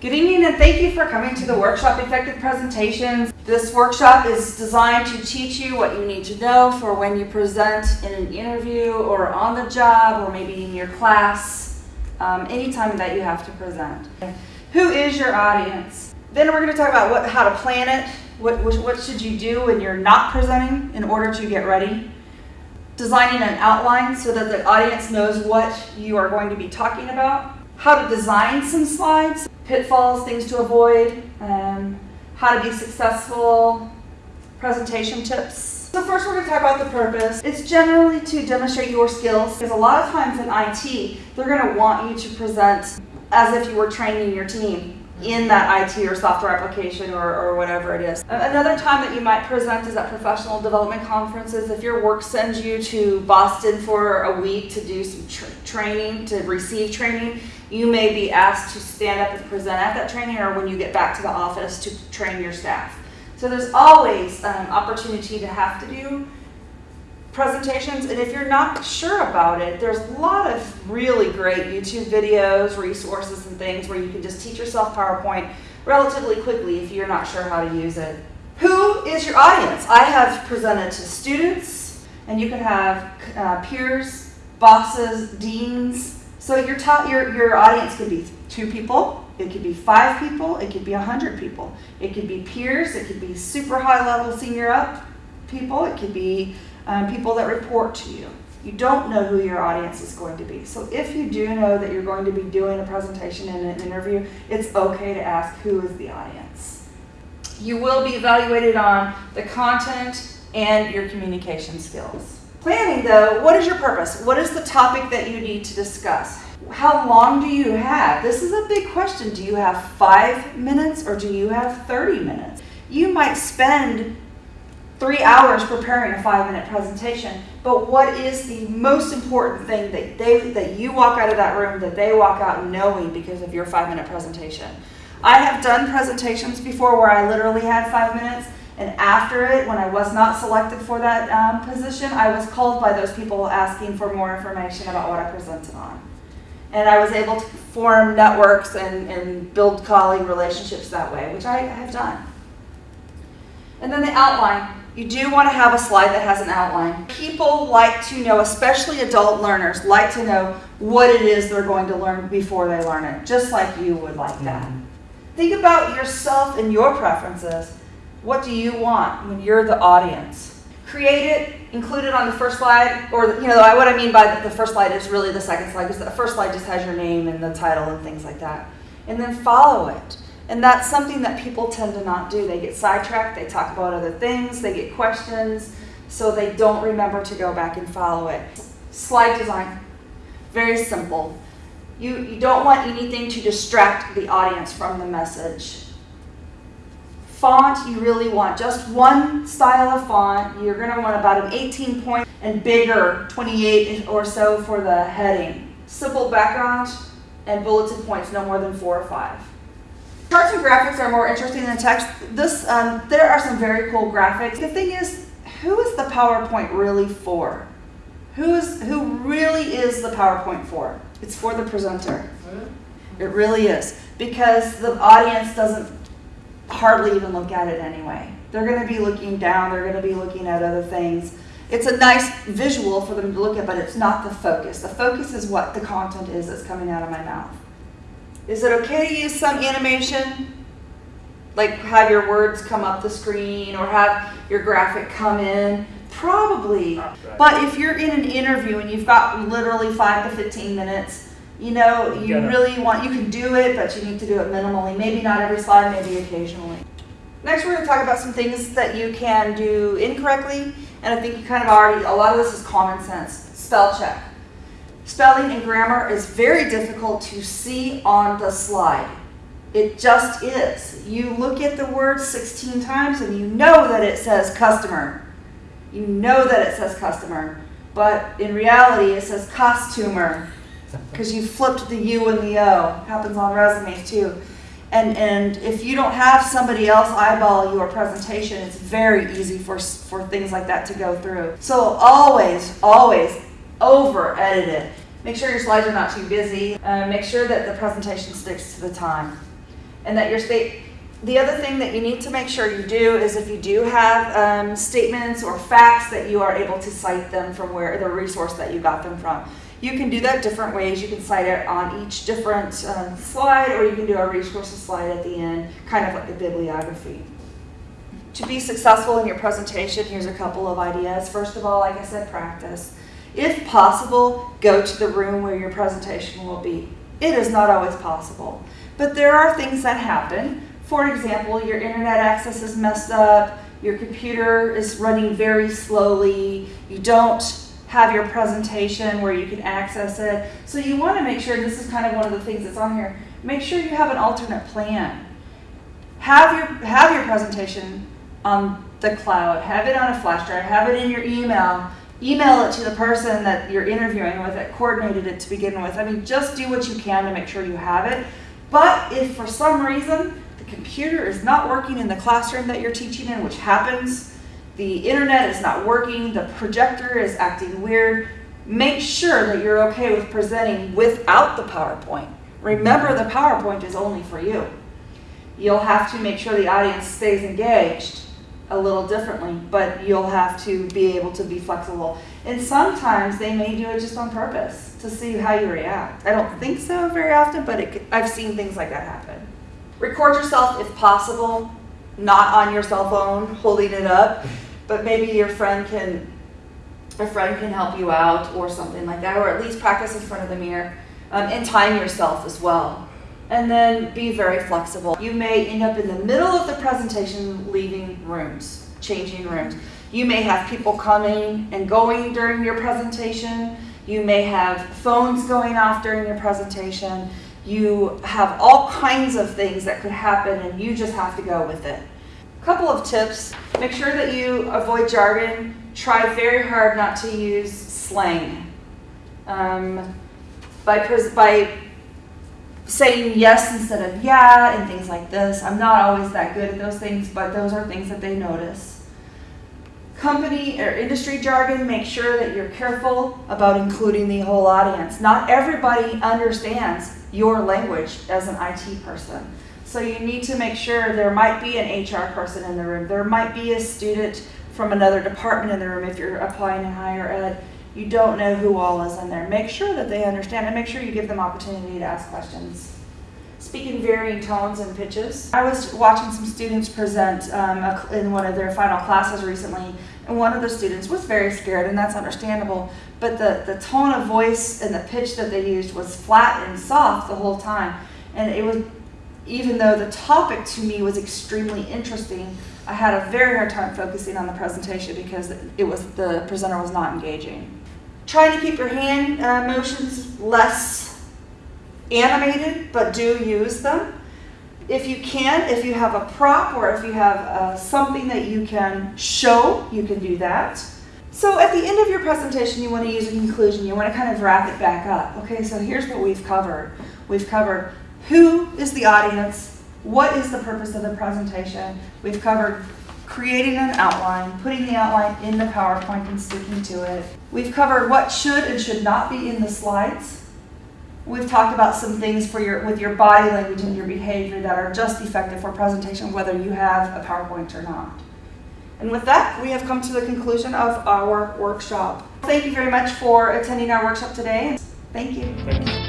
Good evening and thank you for coming to the workshop Effective Presentations. This workshop is designed to teach you what you need to know for when you present in an interview or on the job or maybe in your class, um, anytime that you have to present. Who is your audience? Then we're going to talk about what, how to plan it, what, what should you do when you're not presenting in order to get ready. Designing an outline so that the audience knows what you are going to be talking about. How to design some slides pitfalls, things to avoid, um, how to be successful, presentation tips. So first we're going to talk about the purpose. It's generally to demonstrate your skills because a lot of times in IT, they're going to want you to present as if you were training your team in that IT or software application or, or whatever it is. Another time that you might present is at professional development conferences. If your work sends you to Boston for a week to do some tra training, to receive training, you may be asked to stand up and present at that training or when you get back to the office to train your staff. So there's always an um, opportunity to have to do presentations and if you're not sure about it there's a lot of really great YouTube videos resources and things where you can just teach yourself PowerPoint relatively quickly if you're not sure how to use it. Who is your audience? I have presented to students and you can have uh, peers, bosses, deans. So your, your, your audience could be two people, it could be five people, it could be a hundred people. It could be peers, it could be super high level senior up people, it could be um, people that report to you. You don't know who your audience is going to be. So if you do know that you're going to be doing a presentation and an interview, it's okay to ask who is the audience. You will be evaluated on the content and your communication skills. Planning though, what is your purpose? What is the topic that you need to discuss? How long do you have? This is a big question. Do you have five minutes or do you have 30 minutes? You might spend three hours preparing a five minute presentation. But what is the most important thing that they that you walk out of that room that they walk out knowing because of your five minute presentation? I have done presentations before where I literally had five minutes and after it, when I was not selected for that um, position, I was called by those people asking for more information about what I presented on. And I was able to form networks and, and build colleague relationships that way, which I have done. And then the outline. You do want to have a slide that has an outline. People like to know, especially adult learners, like to know what it is they're going to learn before they learn it, just like you would like that. Mm -hmm. Think about yourself and your preferences. What do you want when you're the audience? Create it, include it on the first slide, or you know what I mean by the first slide is really the second slide because the first slide just has your name and the title and things like that. And then follow it. And that's something that people tend to not do. They get sidetracked, they talk about other things, they get questions, so they don't remember to go back and follow it. Slide design, very simple. You, you don't want anything to distract the audience from the message. Font, you really want just one style of font. You're going to want about an 18 point and bigger, 28 or so for the heading. Simple background and bulleted points, no more than four or five. Charts and graphics are more interesting than text. This, um, there are some very cool graphics. The thing is, who is the PowerPoint really for? Who is who really is the PowerPoint for? It's for the presenter. It really is because the audience doesn't hardly even look at it anyway. They're going to be looking down. They're going to be looking at other things. It's a nice visual for them to look at, but it's not the focus. The focus is what the content is that's coming out of my mouth. Is it okay to use some animation? Like have your words come up the screen or have your graphic come in? Probably. But if you're in an interview and you've got literally 5 to 15 minutes, you know, you really want, you can do it, but you need to do it minimally. Maybe not every slide, maybe occasionally. Next, we're going to talk about some things that you can do incorrectly, and I think you kind of already, a lot of this is common sense. Spell check. Spelling and grammar is very difficult to see on the slide. It just is. You look at the word 16 times and you know that it says customer. You know that it says customer. But in reality, it says costumer because you flipped the U and the O. Happens on resumes too. And, and if you don't have somebody else eyeball your presentation, it's very easy for, for things like that to go through. So always, always over edit it. Make sure your slides are not too busy. Uh, make sure that the presentation sticks to the time. and that your state, the other thing that you need to make sure you do is if you do have um, statements or facts that you are able to cite them from where the resource that you got them from. You can do that different ways. You can cite it on each different um, slide or you can do a resources slide at the end, kind of like a bibliography. To be successful in your presentation, here's a couple of ideas. First of all, like I said, practice. If possible, go to the room where your presentation will be. It is not always possible, but there are things that happen. For example, your internet access is messed up, your computer is running very slowly, you don't have your presentation where you can access it. So you want to make sure, this is kind of one of the things that's on here, make sure you have an alternate plan. Have your, have your presentation on the cloud, have it on a flash drive, have it in your email, email it to the person that you're interviewing with that coordinated it to begin with. I mean, just do what you can to make sure you have it. But if for some reason the computer is not working in the classroom that you're teaching in, which happens, the internet is not working, the projector is acting weird, make sure that you're okay with presenting without the PowerPoint. Remember the PowerPoint is only for you. You'll have to make sure the audience stays engaged a little differently, but you'll have to be able to be flexible. And sometimes they may do it just on purpose to see how you react. I don't think so very often, but it, I've seen things like that happen. Record yourself if possible, not on your cell phone holding it up, but maybe your friend can, a friend can help you out or something like that, or at least practice in front of the mirror um, and time yourself as well and then be very flexible. You may end up in the middle of the presentation leaving rooms, changing rooms. You may have people coming and going during your presentation. You may have phones going off during your presentation. You have all kinds of things that could happen and you just have to go with it. A couple of tips. Make sure that you avoid jargon. Try very hard not to use slang. Um, by, by saying yes instead of yeah and things like this. I'm not always that good at those things, but those are things that they notice. Company or industry jargon, make sure that you're careful about including the whole audience. Not everybody understands your language as an IT person. So you need to make sure there might be an HR person in the room. There might be a student from another department in the room if you're applying in higher ed you don't know who all is in there. Make sure that they understand and make sure you give them opportunity to ask questions. Speak in varying tones and pitches. I was watching some students present um, in one of their final classes recently, and one of the students was very scared, and that's understandable. But the, the tone of voice and the pitch that they used was flat and soft the whole time. And it was, even though the topic to me was extremely interesting, I had a very hard time focusing on the presentation because it was the presenter was not engaging. Trying to keep your hand uh, motions less animated, but do use them. If you can, if you have a prop or if you have uh, something that you can show, you can do that. So at the end of your presentation, you want to use a conclusion. You want to kind of wrap it back up. Okay, so here's what we've covered. We've covered who is the audience, what is the purpose of the presentation. We've covered creating an outline, putting the outline in the PowerPoint and sticking to it. We've covered what should and should not be in the slides. We've talked about some things for your with your body language and your behavior that are just effective for presentation, whether you have a PowerPoint or not. And with that, we have come to the conclusion of our workshop. Thank you very much for attending our workshop today. Thank you. Thank you.